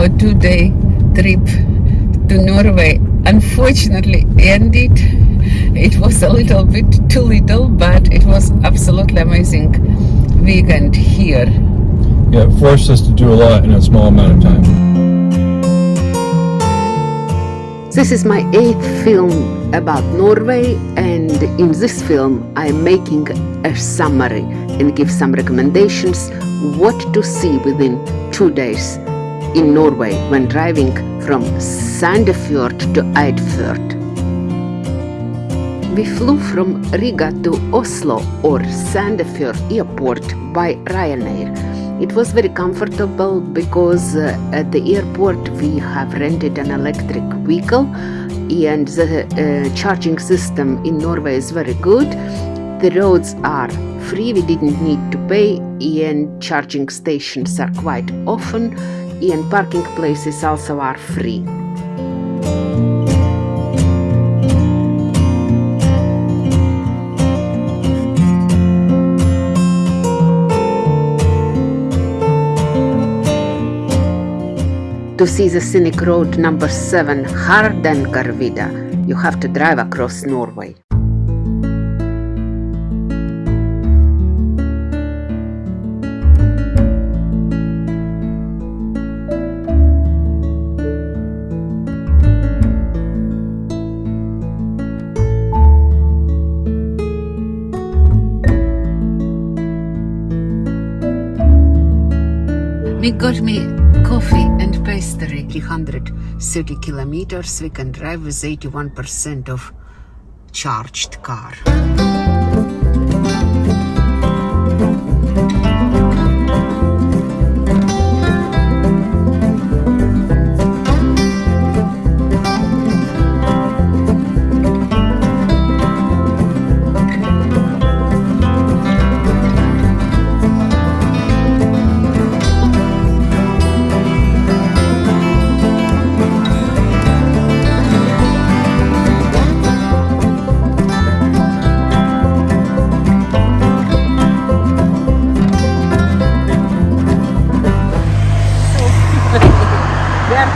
our two-day trip to Norway unfortunately ended. It was a little bit too little, but it was absolutely amazing weekend here. Yeah, it forced us to do a lot in a small amount of time. This is my eighth film about Norway, and in this film, I'm making a summary and give some recommendations what to see within two days in Norway when driving from Sandefjord to Eidfjord. We flew from Riga to Oslo or Sandefjord airport by Ryanair. It was very comfortable because uh, at the airport we have rented an electric vehicle and the uh, charging system in Norway is very good. The roads are free, we didn't need to pay and charging stations are quite often and parking places also are free. To see the scenic road number 7 Hardangervidda, you have to drive across Norway. We got me coffee and pastry 330 kilometers. We can drive with 81% of charged car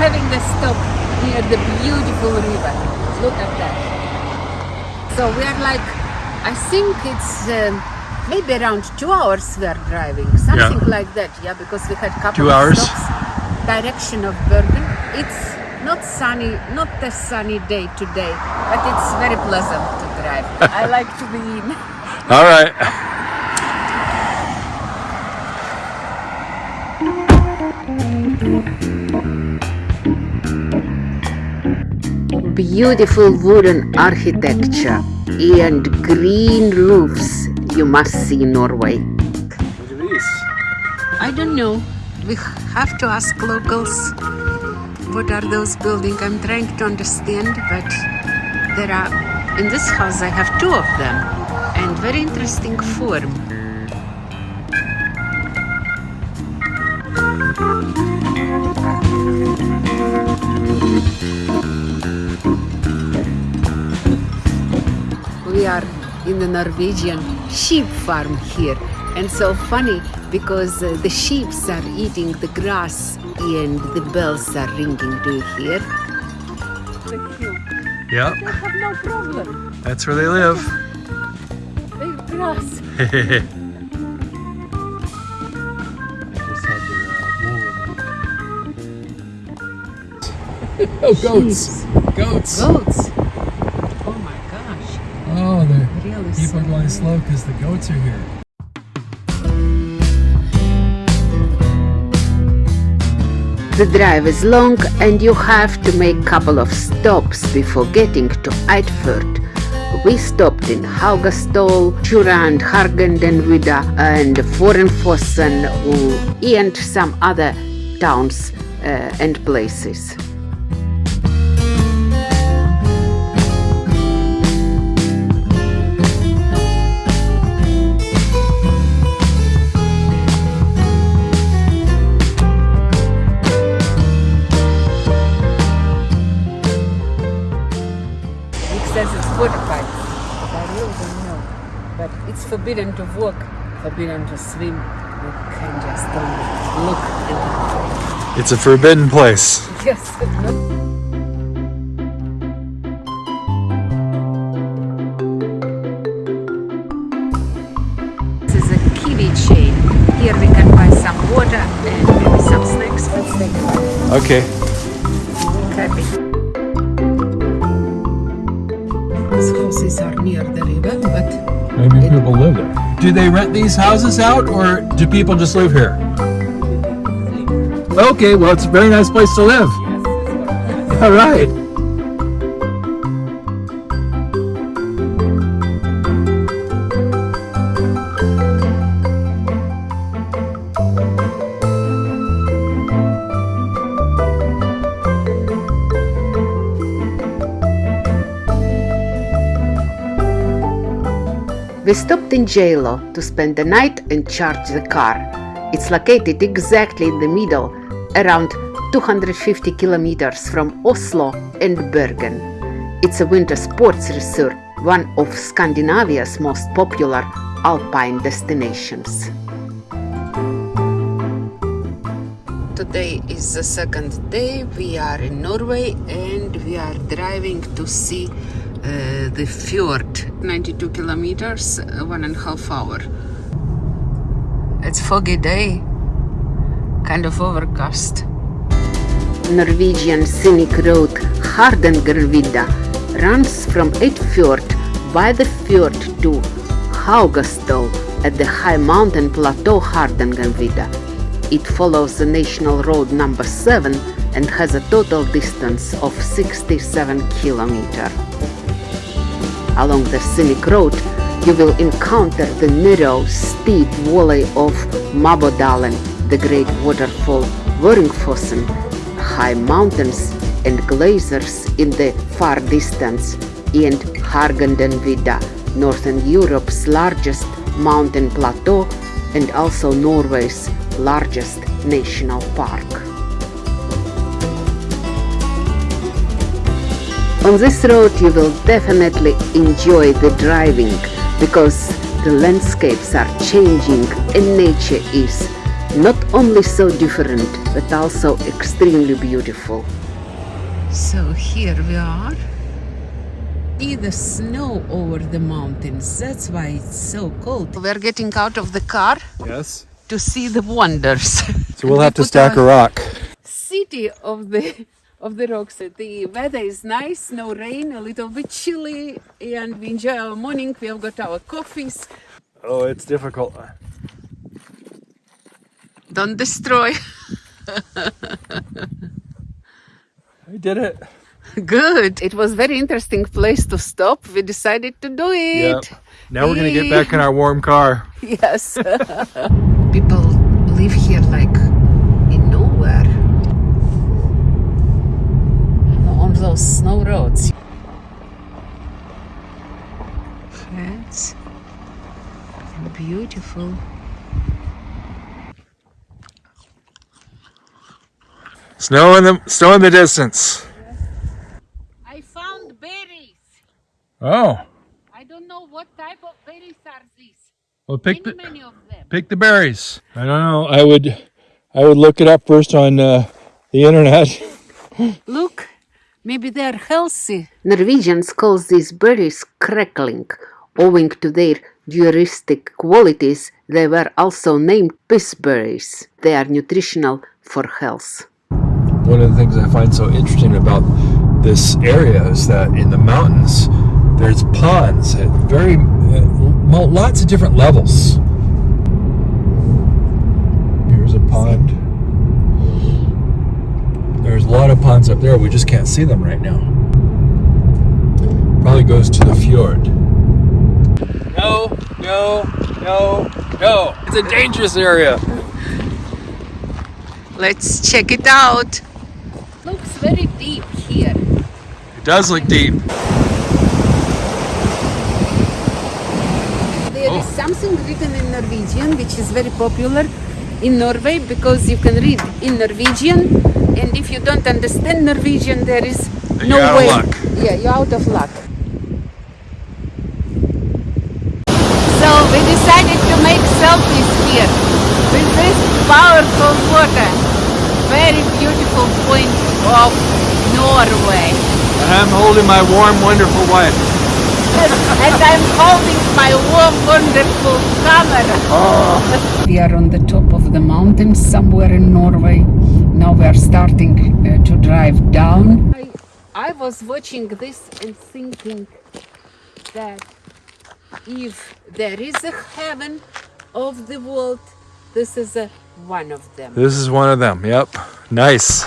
having a stop near the beautiful river. Look at that. So we are like i think it's um, maybe around two hours we are driving. Something Yeah. like that yeah because we had couple Two of hours? stops. Direction of bergen. It's not sunny not a sunny day today but it's very pleasant to drive. I like to be in. All right. beautiful wooden architecture and green roofs you must see Norway. Look at these. I don't know. We have to ask locals what are those buildings. I'm trying to understand, but there are in this house I have two of them and very interesting form. We are in the Norwegian sheep farm here. And so funny because uh, the sheep are eating the grass and the bells are ringing. Do you hear? Yep, They have no problem. that's where they live. They eat grass. oh, goats. Goats. Goats. Oh my gosh. Oh, they're Really people are going slow. slow because the goats are here. The drive is long and you have to make a couple of stops before getting to Eidfjord. We stopped in Haugastol, Jurand, Hardangervidda and Vöringfossen and some other towns uh, and places. Forbidden to walk, forbidden to swim. You can just look and enjoy. It's a forbidden place. Yes. This is a kiwi chain. Here we can buy some water and maybe some snacks. Let's take a look. Okay. Happy. These houses are near the river, but Maybe people live there. Do they rent these houses out or do people just live here? Okay, well, it's a very nice place to live. All right. We stopped in Geilo to spend the night and charge the car. It's located exactly in the middle, around 250 kilometers from Oslo and Bergen. It's a winter sports resort, one of Scandinavia's most popular alpine destinations. Today is the second day. We are in Norway and we are driving to see uh, the fjord 92 kilometers, uh, one and a half hour. it's foggy day. Kind of overcast. Norwegian scenic road Hardangervidda runs from Eidfjord by the fjord to Haugastol at the high mountain plateau Hardangervidda. It follows the national road number 7 and has a total distance of 67 kilometers. Along the scenic road, you will encounter the narrow, steep valley of Mabodalen, the great waterfall Vöringfossen, high mountains and glaciers in the far distance, and Hardangervidda, Northern Europe's largest mountain plateau and also Norway's largest national park. On this road you will definitely enjoy the driving because the landscapes are changing and nature is not only so different but also extremely beautiful. So here we are. See the snow over the mountains. That's why it's so cold. We're getting out of the car Yes. to see the wonders. So we'll have to stack a rock. City of the of the rocks. The weather is nice, no rain, a little bit chilly, and we enjoy our morning. We have got our coffees. Oh, it's difficult. Don't destroy. I did it. Good. It was very interesting place to stop. We decided to do Yep. it. Now we're gonna get back in our warm car. Yes. People live here like in nowhere. On those snow roads. That's beautiful. Snow in the snow in the distance. I found berries. Oh, I don't know what type of berries are these. well, pick Many, the many of them. pick the berries. I don't know. I would, I would look it up first on uh, the internet. Look, maybe they're healthy. Norwegians call these berries crackling. Owing to their diuretic qualities, they were also named pissberries. They are nutritional for health. One of the things I find so interesting about this area is that in the mountains, there's ponds at very uh, lots of different levels. Here's a pond. There's a lot of ponds up there. We just can't see them right now. Probably goes to the fjord. No, no, no, no. It's a dangerous area. Let's check it out. Looks very deep here. It does look deep. There is oh. something written in Norwegian which is very popular in Norway because you can read in Norwegian and if you don't understand Norwegian there is no you're out of way. luck. Yeah, you're out of luck. So we decided to make selfies here with this powerful water. very beautiful point of Norway. And I'm holding my warm, wonderful wife. and I'm holding my warm, wonderful camera. Oh. We are on the top of the mountain somewhere in Norway. Now we are starting uh, to drive down. I, I was watching this and thinking that if there is a heaven of the world, this is a, one of them. This is one of them. Yep. Nice.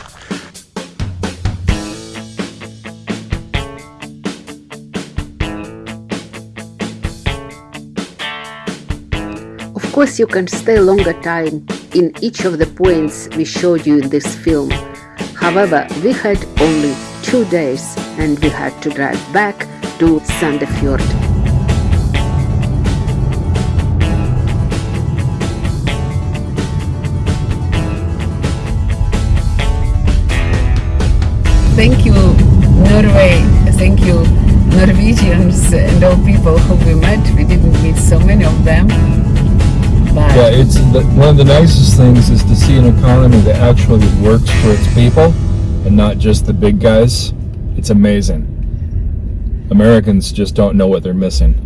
Of course, you can stay longer time in each of the points we showed you in this film. However, we had only two days and we had to drive back to Sandefjord. Thank you, Norway. Thank you, Norwegians and all people who we met. We didn't meet so many of them. Yeah, it's the, one of the nicest things is to see an economy that actually works for its people and not just the big guys. It's amazing. Americans just don't know what they're missing.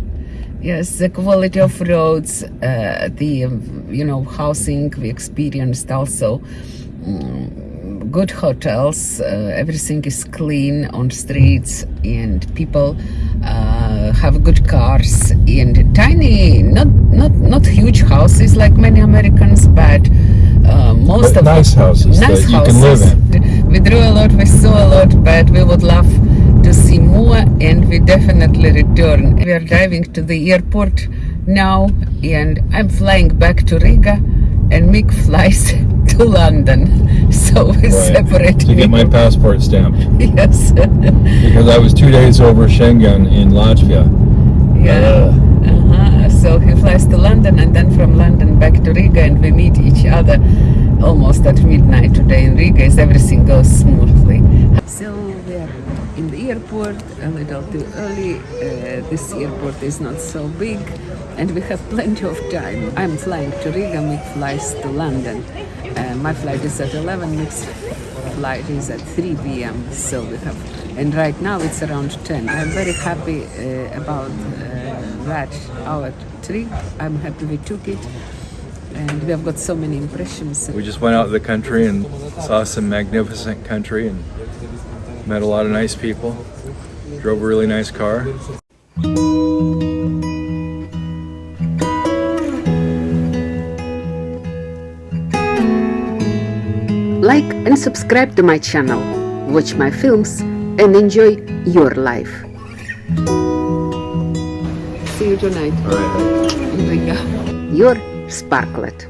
Yes, the quality of roads, uh, the um, you know housing we experienced also. mm, good hotels, uh, everything is clean on streets, and people uh, have good cars and tiny, houses like many Americans, but uh, most But of nice houses nice that you can live houses. We drew a lot, we saw a lot, but we would love to see more and we definitely return. We are driving to the airport now and I'm flying back to Riga and Mick flies to London. So we Right, separate. to get my passport stamped yes. because I was two days over Schengen in Latvia. yeah. Uh-huh. So he flies to London and then from London back to Riga and we meet each other almost at midnight today in Riga as everything goes smoothly. So we are in the airport a little too early. Uh, this airport is not so big and we have plenty of time. I'm flying to Riga, Mick flies to London. Uh, my flight is at 11, Mick's flight is at 3 p.m. So we have, and right now it's around 10. I'm very happy uh, about that, our trip. I'm happy we took it and we have got so many impressions. We just went out of the country and saw some magnificent country and met a lot of nice people. Drove a really nice car. Like and subscribe to my channel, watch my films, and enjoy your life. You tonight All right. in Riga. Your Sparklet.